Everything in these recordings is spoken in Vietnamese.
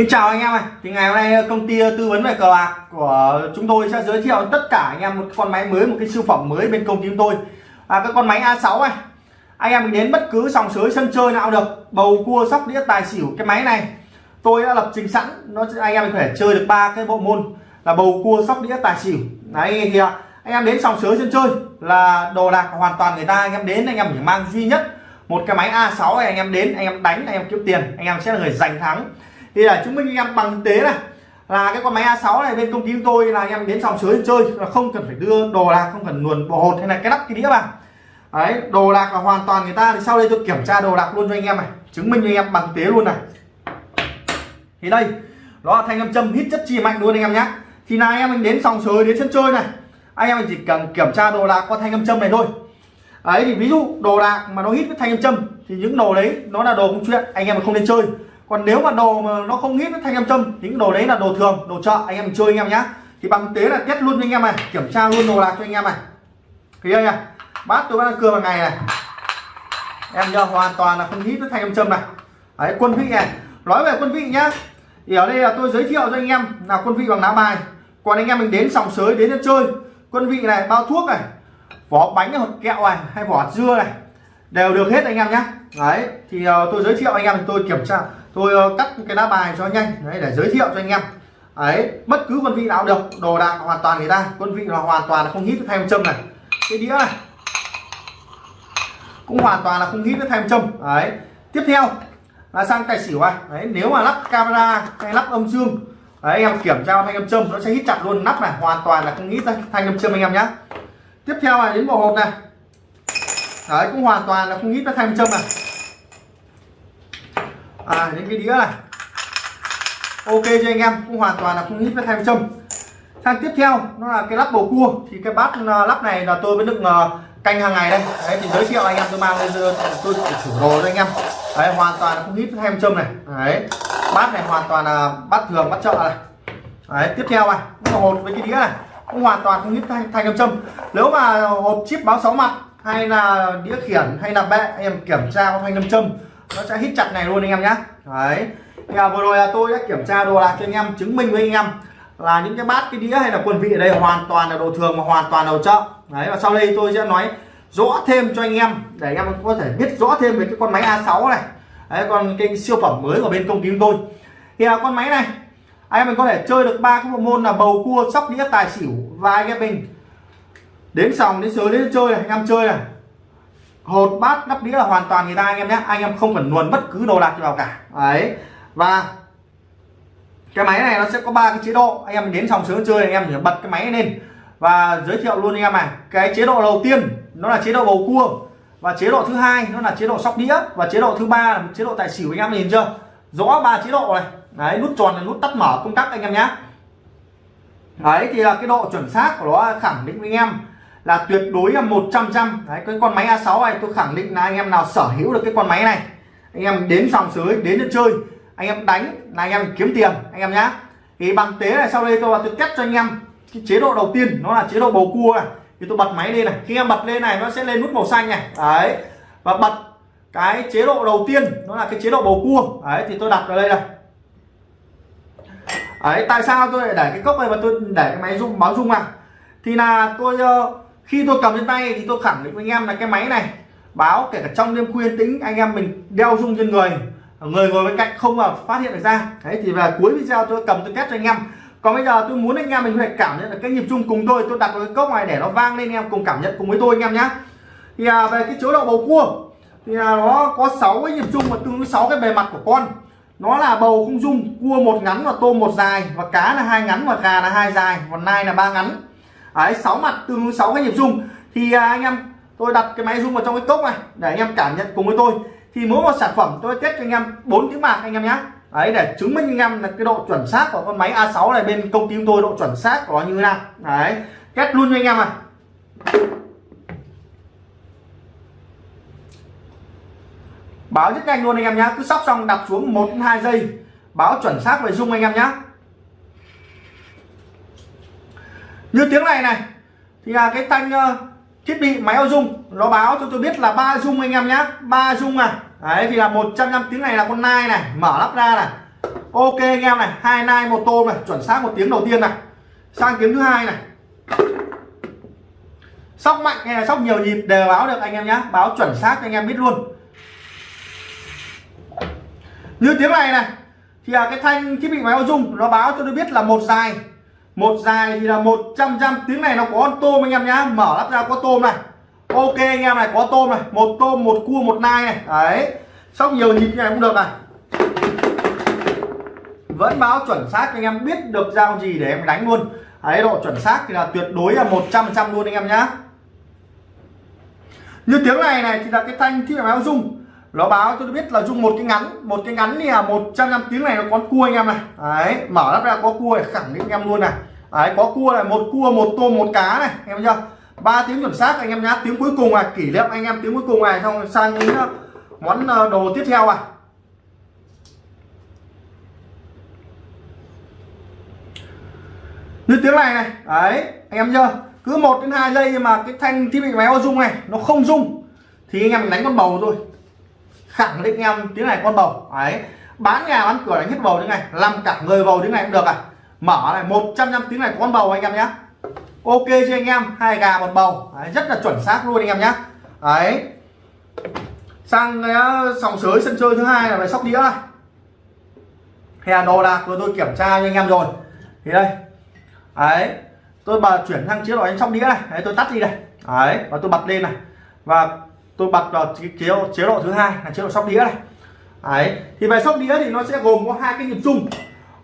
Xin chào anh em này thì ngày hôm nay công ty tư vấn về cờ bạc của chúng tôi sẽ giới thiệu tất cả anh em một con máy mới một cái siêu phẩm mới bên công ty chúng tôi à, cái con máy A6 này anh em mình đến bất cứ sòng sới sân chơi nào được bầu cua sóc đĩa tài xỉu cái máy này tôi đã lập trình sẵn nó anh em mình có thể chơi được ba cái bộ môn là bầu cua sóc đĩa tài xỉu đấy thì à, anh em đến sòng sới sân chơi là đồ đạc hoàn toàn người ta anh em đến anh em chỉ mang duy nhất một cái máy A6 này anh em đến anh em đánh anh em kiếm tiền anh em sẽ là người giành thắng thì là chứng minh anh em bằng thực tế này. Là cái con máy A6 này bên công ty chúng tôi là anh em đến sòng sới chơi, là không cần phải đưa đồ đạc không cần luồn bộ hột hay là cái lắp cái đĩa vào. Đấy, đồ đạc là hoàn toàn người ta, thì sau đây tôi kiểm tra đồ đạc luôn cho anh em này, chứng minh cho anh em bằng tế luôn này. Thì đây, đó là thanh âm châm hít chất chi mạnh luôn anh em nhé thì là anh em mình đến sòng sới, đến sân chơi này, anh em mình chỉ cần kiểm tra đồ đạc qua thanh âm châm này thôi. Đấy, thì ví dụ đồ đạc mà nó hít với thanh âm châm, thì những đồ đấy, nó là đồ công chuyện, anh em không nên chơi còn nếu mà đồ mà nó không hít thanh âm châm những đồ đấy là đồ thường đồ chợ anh em chơi anh em nhá. Thì bằng tế là test luôn cho anh em này kiểm tra luôn đồ lạc cho anh em này. Thì đây nha bát tôi đang cưa bằng ngày này. Em nhớ hoàn toàn là không hít với thanh âm châm này. Đấy quân vị này. Nói về quân vị nhá. Thì ở đây là tôi giới thiệu cho anh em là quân vị bằng lá bài. Còn anh em mình đến sòng sới đến chơi. Quân vị này bao thuốc này vỏ bánh hoặc kẹo này hay vỏ dưa này đều được hết anh em nhé đấy thì uh, tôi giới thiệu anh em tôi kiểm tra tôi ờ, cắt cái lá bài cho nhanh, đấy, để giới thiệu cho anh em. Ấy, bất cứ quân vị nào được, đồ đạc hoàn toàn người ta. Quân vị là hoàn toàn là không hít thay châm này. Cái đĩa này, cũng hoàn toàn là không hít với thay châm. Đấy tiếp theo là sang tài xỉu này. Đấy nếu mà lắp camera hay lắp âm dương đấy anh em kiểm tra thanh âm châm, nó sẽ hít chặt luôn. Nắp này hoàn toàn là không hít thanh âm châm anh em nhé tiếp theo là đến bộ hộp này. Đấy, cũng hoàn toàn là không hít với thanh châm này à đến cái đĩa này. Ok cho anh em, cũng hoàn toàn là không hít với thanh châm. Sang tiếp theo, nó là cái lắp bầu cua. Thì cái bát à, lắp này là tôi với nước à, canh hàng ngày đây. Đấy, thì giới thiệu anh em, tôi mang lên tôi chủ đồ cho anh em. Đấy, hoàn toàn là không hít với thanh châm này. Đấy, bát này hoàn toàn là bát thường, bát chợ này. Đấy, tiếp theo này nó hột với cái đĩa này. Cũng hoàn toàn không hít thanh thanh châm. Nếu mà hộp chip báo sáu mặt, hay là đĩa khiển, hay là bệ, em kiểm tra có thanh nam châm nó sẽ hít chặt này luôn anh em nhé đấy. Thì à, vừa rồi là tôi đã kiểm tra đồ đạc cho anh em chứng minh với anh em là những cái bát cái đĩa hay là quần vị ở đây hoàn toàn là đồ thường và hoàn toàn đồ chợ đấy và sau đây tôi sẽ nói rõ thêm cho anh em để anh em có thể biết rõ thêm về cái con máy A6 này. Đấy còn cái siêu phẩm mới của bên công ty chúng tôi. Thì là con máy này anh em mình có thể chơi được ba cái bộ môn là bầu cua sóc đĩa tài xỉu và anh em mình đến sòng đến sới đến chơi này anh em chơi này hột bát nắp đĩa là hoàn toàn người ta, anh em nhé. Anh em không cần luồn bất cứ đồ đạc vào cả. Đấy. Và cái máy này nó sẽ có ba cái chế độ. Anh em đến sòng sướng chơi, anh em chỉ bật cái máy lên. Và giới thiệu luôn anh em này. Cái chế độ đầu tiên, nó là chế độ bầu cua. Và chế độ thứ hai, nó là chế độ sóc đĩa. Và chế độ thứ ba là chế độ tài xỉu, anh em nhìn chưa? Rõ ba chế độ này. Đấy, nút tròn là nút tắt mở công tắc, anh em nhé. Đấy, thì là cái độ chuẩn xác của nó, khẳng định với anh em là tuyệt đối là 100 trăm đấy cái con máy A6 này tôi khẳng định là anh em nào sở hữu được cái con máy này anh em đến dòng sới đến để chơi anh em đánh là anh em kiếm tiền anh em nhá. Thì bằng tế này sau đây tôi là tôi test cho anh em cái chế độ đầu tiên nó là chế độ bầu cua này. Thì tôi bật máy lên này. Khi em bật lên này nó sẽ lên nút màu xanh này. Đấy và bật cái chế độ đầu tiên nó là cái chế độ bầu cua. Đấy thì tôi đặt vào đây này. Đấy tại sao tôi lại để cái cốc này và tôi để cái máy rung báo rung à? Thì là tôi uh, khi tôi cầm trên tay thì tôi khẳng định với anh em là cái máy này báo kể cả trong đêm khuya tĩnh anh em mình đeo rung trên người người ngồi bên cạnh không mà phát hiện được ra. Đấy thì về cuối video tôi cầm tôi test cho anh em. Còn bây giờ tôi muốn anh em mình phải cảm nhận được cái nhịp rung cùng tôi. Tôi đặt vào cái cốc này để nó vang lên anh em cùng cảm nhận cùng với tôi anh em nhé thì à, về cái chế độ bầu cua thì à, nó có 6 cái nhịp rung và tương sáu cái bề mặt của con. Nó là bầu không dung cua một ngắn và tôm một dài và cá là hai ngắn và gà là hai dài và nai là ba ngắn đấy sáu mặt tương ứng sáu cái nhịp rung. Thì à, anh em tôi đặt cái máy rung vào trong cái cốc này để anh em cảm nhận cùng với tôi. Thì mỗi một sản phẩm tôi test cho anh em bốn tiếng bạc anh em nhé đấy để chứng minh anh em là cái độ chuẩn xác của con máy A6 này bên công ty chúng tôi độ chuẩn xác của nó như thế nào. Đấy test luôn cho anh em à báo rất nhanh luôn anh em nhé cứ sóc xong đặt xuống một hai giây báo chuẩn xác về rung anh em nhé như tiếng này này, thì là cái thanh thiết bị máy audio nó báo cho tôi biết là ba dung anh em nhé ba dung này đấy, thì là 100 tiếng này là con nai này, mở lắp ra này. Ok anh em này, hai nai, một tôm này, chuẩn xác một tiếng đầu tiên này. Sang tiếng thứ hai này. Sóc mạnh hay là sóc nhiều nhịp đều báo được anh em nhé báo chuẩn xác anh em biết luôn. Như tiếng này này, thì là cái thanh thiết bị máy báo dung, nó báo cho tôi biết là một dài một dài thì là 100 trăm tiếng này nó có con tôm anh em nhá. Mở lắp ra có tôm này. Ok anh em này, có tôm này. Một tôm, một cua, một nai này. Đấy. Sóc nhiều nhịp như này cũng được này. Vẫn báo chuẩn xác anh em biết được giao gì để em đánh luôn. Ấy độ chuẩn xác thì là tuyệt đối là 100 trăm luôn anh em nhá. Như tiếng này này thì là cái thanh thiết bị báo dung nó báo tôi biết là dùng một cái ngắn. Một cái ngắn thì là một trăm tiếng này nó có cua anh em này. Đấy, mở lắp ra có cua khẳng định anh em luôn này đấy, có cua này, một cua, một tôm, một cá này, em chưa? Ba tiếng chuẩn xác, anh em nhá, tiếng cuối cùng à kỷ niệm anh em tiếng cuối cùng này, xong sang đến ờ, món ờ, đồ tiếp theo à. Như tiếng này này, đấy, anh em chưa? Cứ một đến hai giây mà cái thanh thiết bị máy rung này, nó không rung, thì anh em đánh con bầu thôi. Khẳng định em, tiếng này con bầu ấy bán nhà, bán cửa, đánh hết bầu tiếng này, làm cả người bầu tiếng này cũng được à mở này 100 năm tiếng này con bầu anh em nhé ok cho anh em hai gà một bầu. Đấy, rất là chuẩn xác luôn anh em nhé đấy. Sang cái sòng sới sân chơi thứ hai là về sóc đĩa này. Hè đồ đạc vừa tôi kiểm tra cho anh em rồi. Thì đây. Đấy. Tôi bà chuyển sang chế độ đánh sóc đĩa này. Đấy, tôi tắt đi đây. Đấy và tôi bật lên này. Và tôi bật vào chế độ chế độ thứ hai là chế độ sóc đĩa này. Đấy. Thì về sóc đĩa thì nó sẽ gồm có hai cái nhịp chung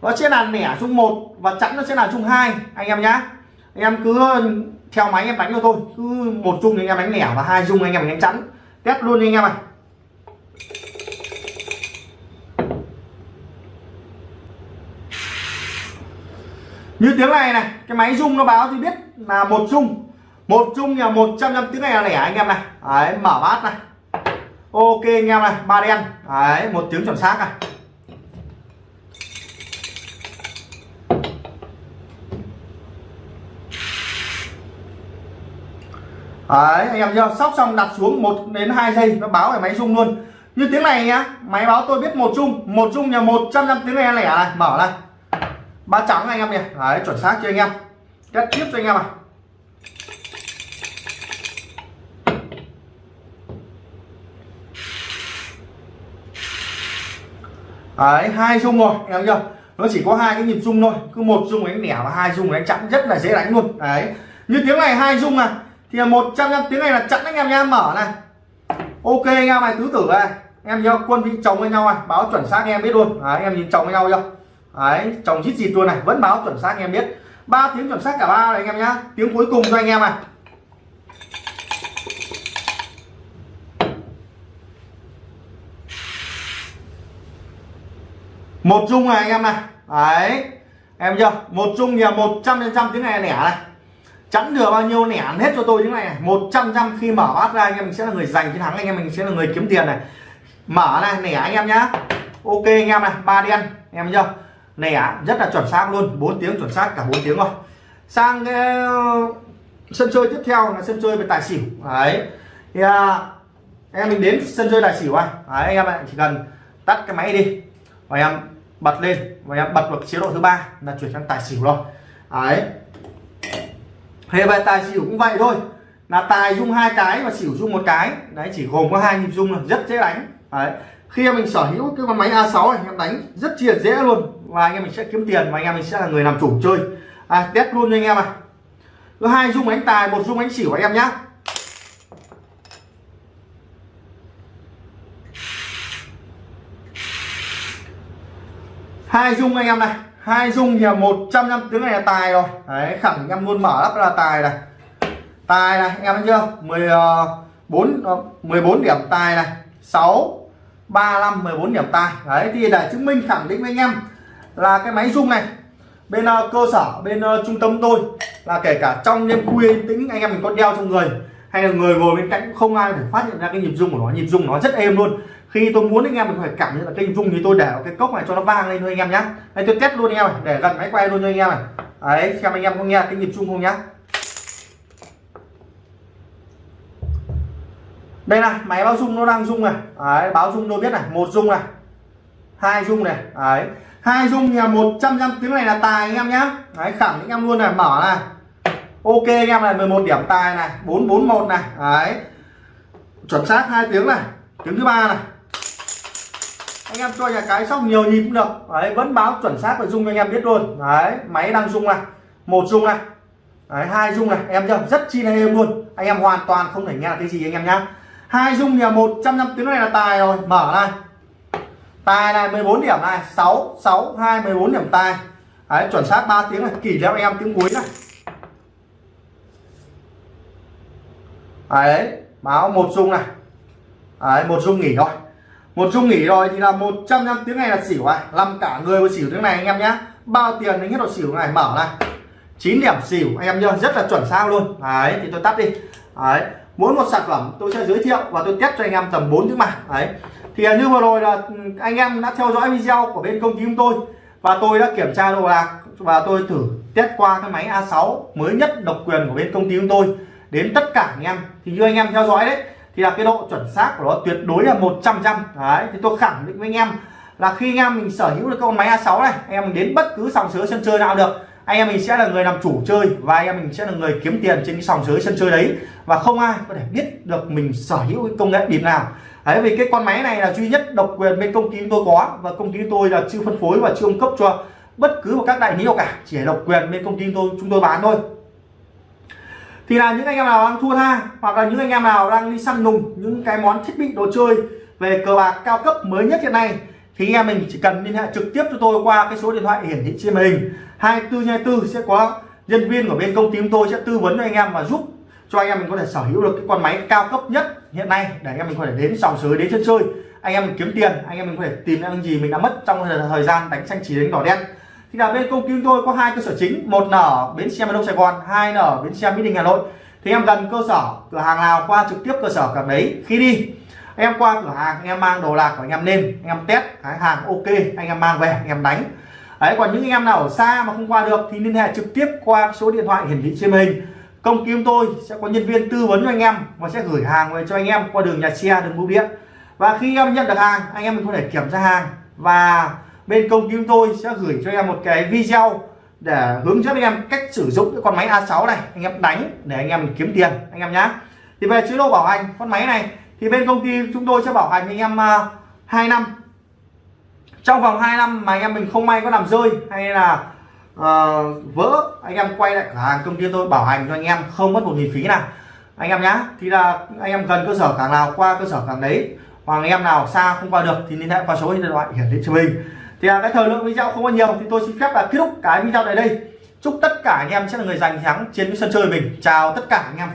nó sẽ là nẻ chung một và chẵn nó sẽ là chung hai, anh em nhá. Anh em cứ theo máy anh em đánh cho tôi cứ một chung thì anh em đánh nẻ và hai chung anh em đánh chẵn. Test luôn anh em ạ. Như tiếng này này, cái máy rung nó báo thì biết là một chung. Một chung là 100 năm tiếng này là lẻ anh em này. Đấy, mở bát này. Ok anh em này, ba đen. Đấy, một tiếng chuẩn xác này. Đấy, anh em chưa sóc xong đặt xuống 1 đến 2 giây nó báo về máy rung luôn. Như tiếng này nhá máy báo tôi biết một chung một chung nhà 100 năm tiếng này lẻ này mở này. Ba trắng anh em nhỉ. Đấy chuẩn xác chưa anh em? Kết tiếp cho anh em này đấy hai rung rồi anh em chưa nó chỉ có hai cái nhịp rung thôi cứ một rung đánh nẻ và hai rung đánh chặn rất là dễ đánh luôn. Đấy như tiếng này hai rung à thì là một trăm năm tiếng này là chặn anh em nha mở này. Ok anh em này tứ tử này em nhớ quân vị chồng với nhau này báo chuẩn xác anh em biết luôn. Đấy, em nhìn chồng với nhau chưa? Đấy chồng chít gì luôn này vẫn báo chuẩn xác anh em biết. Ba tiếng chuẩn xác cả ba này anh em nhá. Tiếng cuối cùng cho anh em này. Một chung này anh em này. Đấy em chưa? Một chung nhà một trăm phần trăm tiếng này lẻ này chẵn được bao nhiêu nẻ hết cho tôi những này. Một trăm trăm khi mở bát ra anh em mình sẽ là người giành chiến thắng anh em mình sẽ là người kiếm tiền này. Mở này nẻ anh em nhá. Ok anh em này ba đen em chưa nẻ rất là chuẩn xác luôn 4 tiếng chuẩn xác cả 4 tiếng rồi. Sang cái ờ, sân chơi tiếp theo là sân chơi về tài xỉu. Đấy. Thì à, em mình đến sân chơi tài xỉu à đấy, anh em ạ chỉ cần tắt cái máy đi. Và em bật lên và em bật vào chế độ thứ ba là chuyển sang tài xỉu rồi. Đấy thế về tài xỉu cũng vậy thôi. Là tài dung hai cái và xỉu dung một cái. Đấy chỉ gồm có hai nhịp dung là rất dễ đánh. Đấy. Khi em mình sở hữu cái con máy A6 này em đánh rất chia dễ luôn. Và anh em mình sẽ kiếm tiền và anh em mình sẽ là người làm chủ chơi. À, test luôn cho anh em à có hai dung đánh tài một dung đánh xỉu anh em nhá. Hai dung anh em này hai dung thì một trăm năm tiếng này là tài rồi. Đấy khẳng định em luôn mở lắp là tài này. Tài này anh em thấy chưa? 14 14 ờ, ờ, điểm tài này. 6 35 14 điểm tài. Đấy thì để chứng minh khẳng định với anh em là cái máy dung này bên uh, cơ sở bên uh, trung tâm tôi là kể cả trong đêm khuya tĩnh anh em mình có đeo trong người hay là người ngồi bên cạnh cũng không ai để phát hiện ra cái nhịp dung của nó. Nhịp dung nó rất êm luôn khi tôi muốn anh em mình phải cảm nhận là kênh rung thì tôi để cái cốc này cho nó vang lên thôi anh em nhé đây tôi test luôn anh em này để gần máy quay luôn cho anh em này. Đấy xem anh em có nghe cái nhịp rung không nhá. Đây này máy báo rung nó đang rung này. Đấy, báo rung tôi biết này một rung này hai rung này. Đấy hai rung nhà 100 trăm tiếng này là tài anh em nhá. Đấy khẳng anh em luôn này mở này. Ok anh em này 11 điểm tài này 441 này. Đấy chuẩn xác hai tiếng này tiếng thứ ba này anh em cho nhà cái sóc nhiều nhịp cũng được. Đấy, vẫn báo chuẩn xác và dung cho anh em biết luôn. Đấy, máy đang dung này, một dung này. Đấy, hai dung này. Em chưa rất chi là êm luôn. Anh em hoàn toàn không thể nghe là cái gì anh em nhá. Hai dung nhà 100 năm tiếng này là tài rồi. Mở này. Tài này 14 điểm này. 6 6 2 14 điểm tài. Đấy, chuẩn xác 3 tiếng này. Kỷ theo em tiếng cuối này. Đấy, báo một dung này. Đấy, một dung nghỉ thôi một chung nghỉ rồi thì là 100 năm tiếng này là xỉu này làm cả người vào xỉu tiếng này anh em nhé, bao tiền đánh hết độ xỉu này mở này. 9 điểm xỉu anh em nhớ rất là chuẩn xác luôn. Đấy thì tôi tắt đi. Đấy muốn một sản phẩm tôi sẽ giới thiệu và tôi test cho anh em tầm 4 tiếng mà đấy thì như vừa rồi là anh em đã theo dõi video của bên công ty chúng tôi và tôi đã kiểm tra đồ lạc và tôi thử test qua cái máy A6 mới nhất độc quyền của bên công ty chúng tôi đến tất cả anh em. Thì như anh em theo dõi đấy thì là cái độ chuẩn xác của nó tuyệt đối là 100 trăm đấy, thì tôi khẳng định với anh em là khi anh em mình sở hữu được con máy A6 này, anh em mình đến bất cứ sòng sới sân chơi nào được. Anh em mình sẽ là người làm chủ chơi và anh em mình sẽ là người kiếm tiền trên cái sòng sới sân chơi đấy. Và không ai có thể biết được mình sở hữu cái công nghệ điểm nào. Đấy, vì cái con máy này là duy nhất độc quyền bên công ty tôi có và công ty tôi là chưa phân phối và chưa cung cấp cho bất cứ một các đại lý nào cả. Chỉ độc quyền bên công ty tôi, chúng tôi bán thôi thì là những anh em nào đang thua tha, hoặc là những anh em nào đang đi săn lùng những cái món thiết bị đồ chơi về cờ bạc cao cấp mới nhất hiện nay, thì anh em mình chỉ cần liên hệ trực tiếp cho tôi qua cái số điện thoại hiển thị trên màn hình. 24 24 sẽ có nhân viên của bên công ty chúng tôi sẽ tư vấn cho anh em và giúp cho anh em mình có thể sở hữu được cái con máy cao cấp nhất hiện nay để anh em mình có thể đến sòng sới, đến chân chơi. Anh em mình kiếm tiền, anh em mình có thể tìm ra những gì mình đã mất trong thời gian đánh xanh chỉ đánh đỏ đen thì là bên công ty chúng tôi có hai cơ sở chính, một là ở bến xe miền đông sài gòn, hai là ở bến xe mỹ đình hà nội. Thì em gần cơ sở, cửa hàng nào qua trực tiếp cơ sở cả đấy, khi đi. Em qua cửa hàng anh em mang đồ lạc của anh em lên, anh em test, cái hàng ok, anh em mang về, anh em đánh. Đấy, còn những anh em nào ở xa mà không qua được thì liên hệ trực tiếp qua số điện thoại hiển thị trên hình. Công ty chúng tôi sẽ có nhân viên tư vấn cho anh em và sẽ gửi hàng về cho anh em qua đường nhà xe, đường bưu điện. Và khi em nhận được hàng, anh em mình có thể kiểm tra hàng. Và bên công ty chúng tôi sẽ gửi cho anh em một cái video để hướng dẫn anh em cách sử dụng cái con máy A6 này. Anh em đánh để anh em kiếm tiền anh em nhá. Thì về chế độ bảo hành con máy này thì bên công ty chúng tôi sẽ bảo hành anh em à, uh, 2 năm. Trong vòng 2 năm mà anh em mình không may có làm rơi hay là uh, vỡ anh em quay lại cửa hàng công ty tôi bảo hành cho anh em không mất một nghìn phí nào. Anh em nhá thì là anh em gần cơ sở cảng nào qua cơ sở cảng đấy hoặc anh em nào xa không qua được thì liên hệ qua số điện thoại hiển thị cho mình thì à cái thời lượng video không có nhiều thì tôi xin phép là kết thúc cái video này đây. Chúc tất cả anh em sẽ là người giành thắng trên cái sân chơi mình. Chào tất cả anh em.